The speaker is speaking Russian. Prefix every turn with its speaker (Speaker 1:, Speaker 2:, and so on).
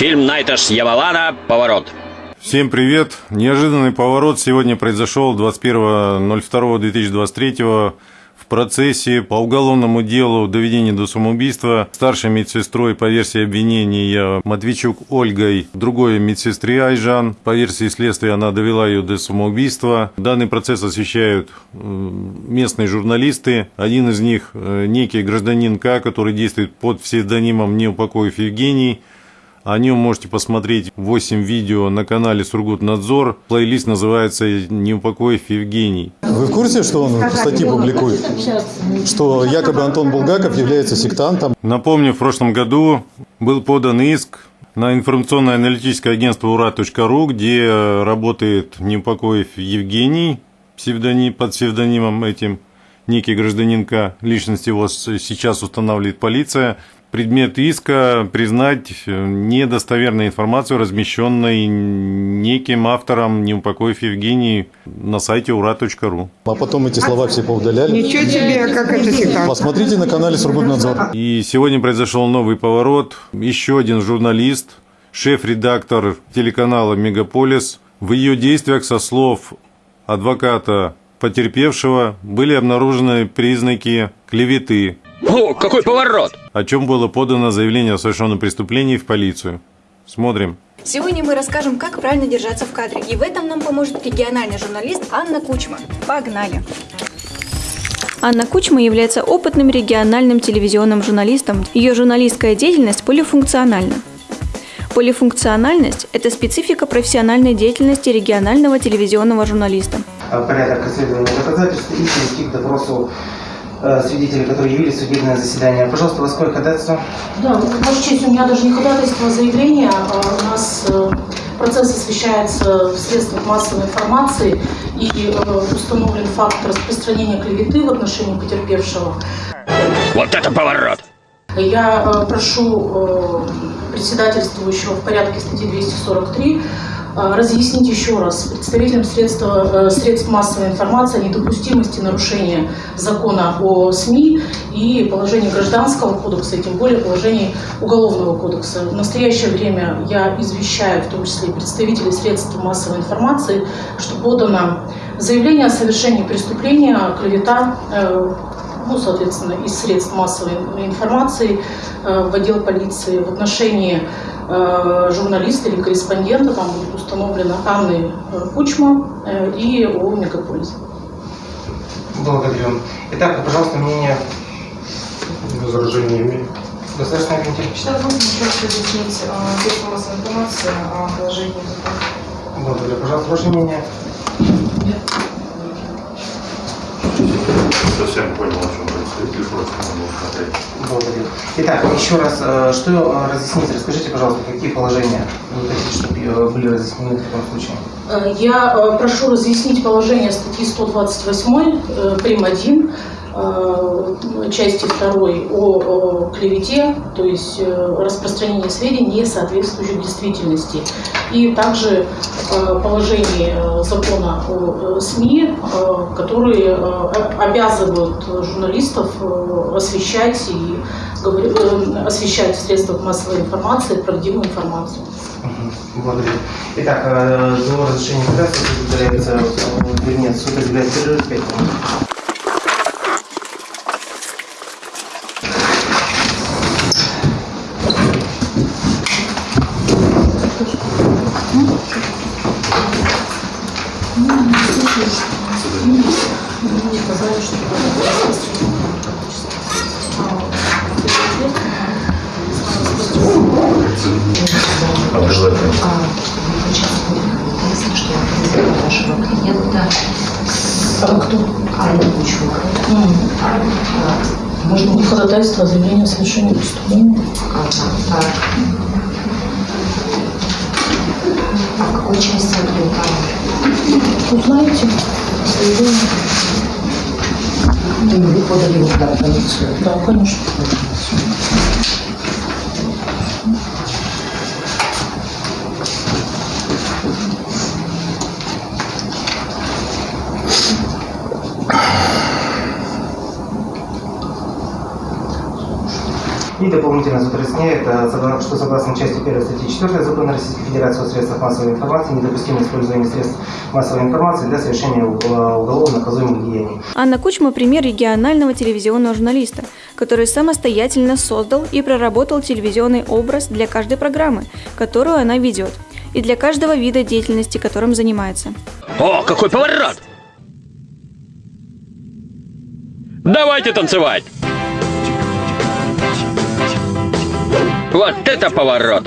Speaker 1: Фильм Найта Шьявалана «Поворот».
Speaker 2: Всем привет! Неожиданный поворот сегодня произошел 21.02.2023 в процессе по уголовному делу доведения до самоубийства старшей медсестрой по версии обвинения Матвейчук Ольгой, другой медсестре Айжан. По версии следствия она довела ее до самоубийства. Данный процесс освещают местные журналисты. Один из них э, некий гражданин К, который действует под псевдонимом Неупокоев Евгений. О нем можете посмотреть 8 видео на канале Сургутнадзор. Плейлист называется «Не упокоив Евгений».
Speaker 3: Вы в курсе, что он статьи публикует? Что якобы Антон Булгаков является сектантом?
Speaker 2: Напомню, в прошлом году был подан иск на информационное аналитическое агентство ура.ру, где работает Неупокоев Евгений псевдоним, под псевдонимом этим некий гражданинка, личность его сейчас устанавливает полиция – предмет иска признать недостоверной информацию, размещенной неким автором Неупокоев Евгений на сайте ура.ру.
Speaker 3: А потом эти слова все поудаляли?
Speaker 4: Ничего себе, как это всегда.
Speaker 3: Посмотрите на канале Сургутнадзор.
Speaker 2: И сегодня произошел новый поворот. Еще один журналист, шеф-редактор телеканала «Мегаполис», в ее действиях со слов адвоката потерпевшего были обнаружены признаки клеветы,
Speaker 1: о, какой поворот!
Speaker 2: О чем было подано заявление о совершенном преступлении в полицию. Смотрим.
Speaker 5: Сегодня мы расскажем, как правильно держаться в кадре. И в этом нам поможет региональный журналист Анна Кучма. Погнали! Анна Кучма является опытным региональным телевизионным журналистом. Ее журналистская деятельность полифункциональна. Полифункциональность – это специфика профессиональной деятельности регионального телевизионного журналиста.
Speaker 6: Порядок доказательств и Э, свидетели, которые явились в судебное заседание. Пожалуйста, у вас какое ходатайство?
Speaker 7: Да, Ваша честь, у меня даже не ходатайство, а заявление. А у нас э, процесс освещается в средствах массовой информации и э, установлен факт распространения клеветы в отношении потерпевшего.
Speaker 1: Вот это поворот!
Speaker 7: Я прошу председательствующего в порядке статьи 243 а, разъяснить еще раз представителям средств, э, средств массовой информации о недопустимости нарушения закона о СМИ и положений Гражданского кодекса, и тем более положений Уголовного кодекса. В настоящее время я извещаю, в том числе представителей средств массовой информации, что подано заявление о совершении преступления, клевета, э, ну, соответственно, из средств массовой информации э, в отдел полиции в отношении Э, журналиста или корреспондента, там будет установлена Анны э, Кучма и ООО «Мегаполис».
Speaker 6: Благодарю. Итак, пожалуйста, мнение
Speaker 3: возражениями.
Speaker 6: Государственный комитет.
Speaker 7: Считаю, нужно еще разъяснить средства массовой информации о положении закона.
Speaker 6: Благодарю. Пожалуйста, ваше мнение.
Speaker 2: Совсем понял, о чем происходит, просто
Speaker 6: смотреть. Благодарю. Итак, еще раз, э, что э, разъяснить? Расскажите, пожалуйста, какие положения вы хотите, чтобы э, были разъяснены в таком случае?
Speaker 7: Я прошу разъяснить положение статьи 128, прим. 1, Э, части второй о клевете, то есть э, распространение сведений, не соответствующих действительности. И также э, положение закона о СМИ, которые обязывают журналистов освещать и освещать в средствах массовой информации правдивую информацию.
Speaker 6: Благодарю. Итак, до разрешения операции предмет суд объявляет перерыв 5 минут.
Speaker 8: Обязательно. Ясно, что вашего клиента
Speaker 7: а кто?
Speaker 8: Анна Кучук.
Speaker 7: Можно не ходатайство, а заявление о совершении преступления.
Speaker 8: А в какой части ответа?
Speaker 7: Узнаете заявление.
Speaker 8: И вы подали его в полицию?
Speaker 7: Да, конечно.
Speaker 6: И дополнительно суд разъясняет, э, согла- что согласно части 1 статьи 4 Закона Российской Федерации о средствах массовой информации недопустимо использование средств массовой информации для совершения угол- уголовно наказуемых деяний.
Speaker 5: Анна Кучма – пример регионального телевизионного журналиста, который самостоятельно создал и проработал телевизионный образ для каждой программы, которую она ведет, и для каждого вида деятельности, которым занимается.
Speaker 1: О, какой поворот! Давайте танцевать! Вот это поворот!